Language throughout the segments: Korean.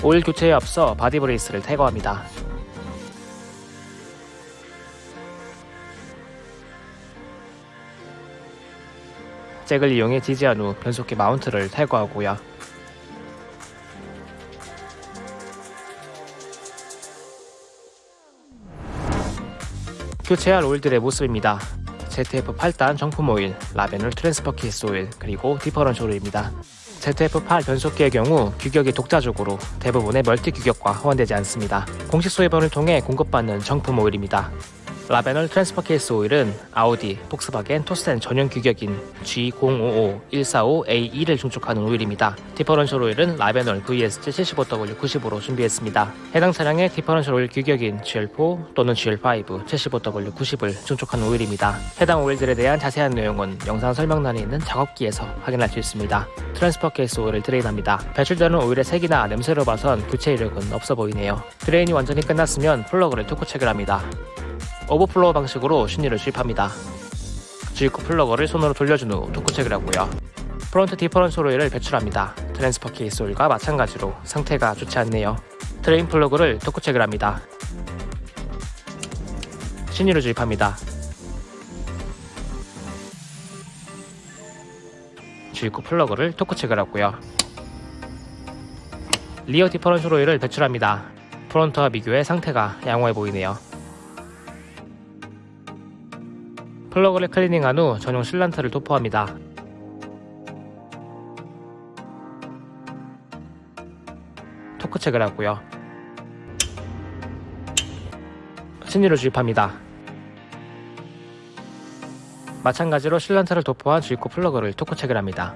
오일 교체에 앞서 body brace를 탈거합니다. 잭을 이용해 지지한 후 변속기 마운트를 탈거하고요. 교체할 오일들의 모습입니다. ZF 8단 정품 오일, Ravenol transfer case 오일, 그리고 differential 오일입니다. ZF8 변속기의 경우 규격이 독자적으로 대부분의 multi 규격과 호환되지 않습니다. 공식 소개본을 통해 공급받는 정품 오일입니다. Ravenol transfer case 오일은 아우디, 폭스바겐, Torsen 전용 규격인 G055-145A2를 충족하는 오일입니다. differential 오일은 Ravenol VSG 75W90으로 준비했습니다. 해당 차량의 differential 오일 규격인 GL4 또는 GL5 75W90을 충족하는 오일입니다. 해당 오일들에 대한 자세한 내용은 영상 설명란에 있는 작업기에서 확인할 수 있습니다. transfer case 오일을 drain합니다. 배출되는 오일의 색이나 냄새로 봐선 교체 이력은 없어 보이네요. drain이 완전히 끝났으면 플러그를 토크 체결합니다. overflow 방식으로 신유를 주입합니다. 주입구 플러그를 손으로 돌려준 후 토크 체결하고요. front differential 오일을 배출합니다. transfer case 오일과 마찬가지로 상태가 좋지 않네요. drain 플러그를 토크 체결합니다. 신유를 주입합니다. 주입구 플러그를 토크 체결하고요. rear differential 오일을 배출합니다. front와 비교해 상태가 양호해 보이네요. 플러그를 클리닝한 후 전용 sealant를 도포합니다. 토크 체결하고요. 신유를 주입합니다. 마찬가지로 sealant를 도포한 주입구 플러그를 토크 체결합니다.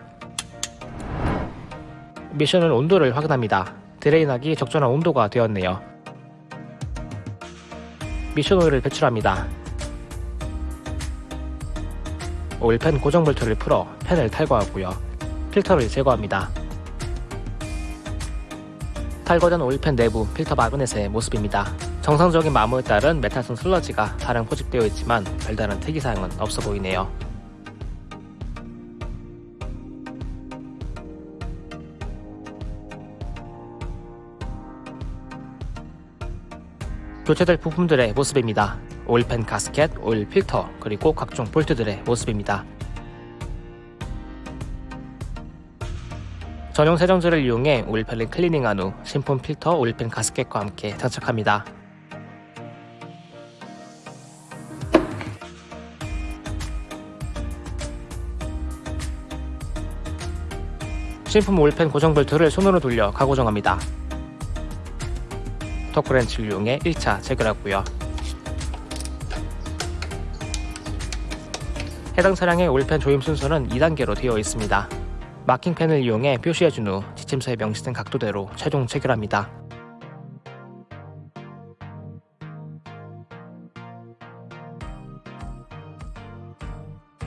미션 유온도를 확인합니다. drain하기 적절한 온도가 되었네요. 미션 오일을 배출합니다. oil pan 고정 볼트를 풀어 pan을 탈거하고요. 필터를 제거합니다. 탈거된 oil pan 내부 필터 magnet의 모습입니다. 정상적인 마모에 따른 메탈성 슬러지가 다량 포집되어 있지만 별다른 특이사항은 없어 보이네요. 교체될 부품들의 모습입니다. 오일팬 가스켓, 오일 필터, 그리고 각종 볼트들의 모습입니다. 전용 세정제를 이용해 오일팬을 클리닝한 후 신품 필터 오일팬 가스켓과 함께 장착합니다. 신품 오일팬 고정 볼트를 손으로 돌려 가고정합니다. 토크렌치를 이용해 1차 체결하고요. 해당 차량의 oil pan 조임 순서는 2단계로 되어 있습니다. marking pen을 이용해 표시해준 후 지침서에 명시된 각도대로 최종 체결합니다.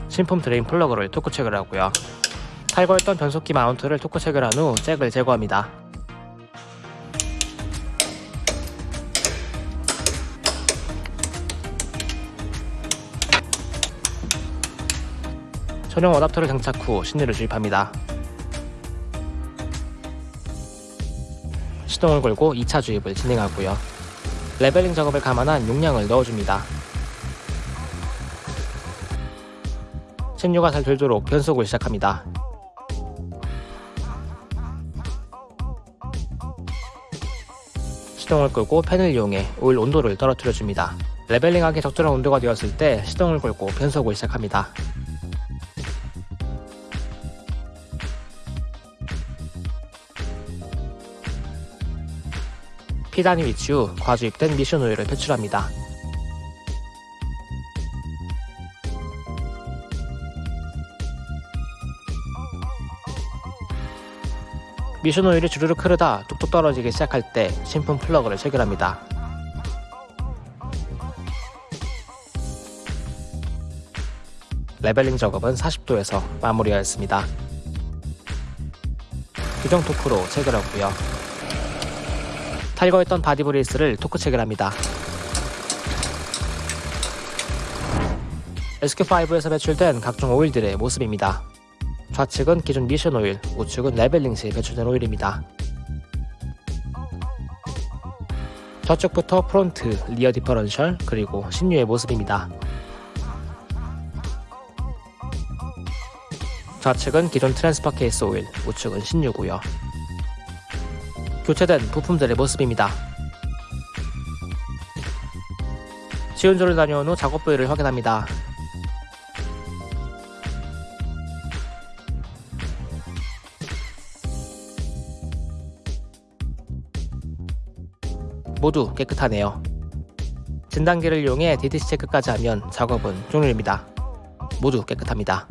신품 drain 플러그를 토크 체결하고요. 탈거했던 변속기 마운트를 토크 체결한 후 잭을 제거합니다. 전용 어답터를 장착 후 신유를 주입합니다. 시동을 걸고 2차 주입을 진행하고요. 레벨링 작업을 감안한 용량을 넣어줍니다. 신유가 잘 돌도록 변속을 시작합니다. 시동을 끄고 팬을 이용해 오일 온도를 떨어뜨려줍니다. leveling하기 적절한 온도가 되었을 때 시동을 걸고 변속을 시작합니다. P단 위치 후 과주입된 미션 오일을 배출합니다. 미션 오일이 주르륵 흐르다 뚝뚝 떨어지기 시작할 때 신품 플러그를 체결합니다. leveling 작업은 40도에서 마무리하였습니다. 규정 토크로 체결하고요. 탈거했던 body brace를 토크 체결합니다. SQ5에서 배출된 각종 오일들의 모습입니다. 좌측은 기존 미션 오일, 우측은 leveling 시 배출된 오일입니다. 좌측부터 front, rear differential, 그리고 신유의 모습입니다. 좌측은 기존 transfer case 오일, 우측은 신유고요. 교체된 부품들의 모습입니다. 시운전을 다녀온 후 작업 부위를 확인합니다. 모두 깨끗하네요. 진단기를 이용해 DTC 체크까지 하면 작업은 종료입니다. 모두 깨끗합니다.